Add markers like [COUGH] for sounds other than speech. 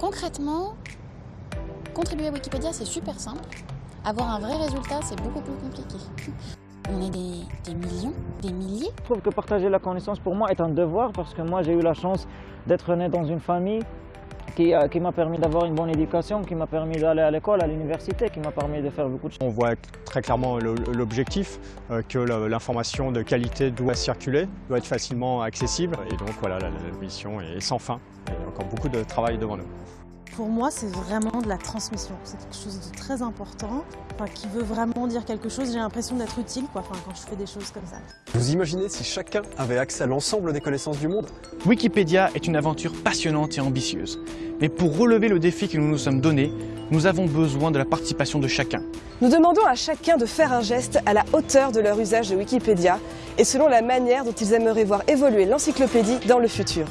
Concrètement, contribuer à Wikipédia, c'est super simple. Avoir un vrai résultat, c'est beaucoup plus compliqué. [LAUGHS] On est des, des, millions, des milliers. Je trouve que partager la connaissance pour moi est un devoir parce que moi j'ai eu la chance d'être né dans une famille qui, qui m'a permis d'avoir une bonne éducation, qui m'a permis d'aller à l'école, à l'université, qui m'a permis de faire beaucoup de choses. On voit très clairement l'objectif, euh, que l'information de qualité doit circuler, doit être facilement accessible. Et donc voilà, la, la mission est sans fin. Encore beaucoup de travail devant nous. Pour moi, c'est vraiment de la transmission. C'est quelque chose de très important, enfin, qui veut vraiment dire quelque chose. J'ai l'impression d'être utile quoi, enfin, quand je fais des choses comme ça. Vous imaginez si chacun avait accès à l'ensemble des connaissances du monde? Wikipédia est une aventure passionnante et ambitieuse. Mais pour relever le défi que nous nous sommes donné, nous avons besoin de la participation de chacun. Nous demandons à chacun de faire un geste à la hauteur de leur usage de Wikipédia et selon la manière dont ils aimeraient voir évoluer l'encyclopédie dans le futur.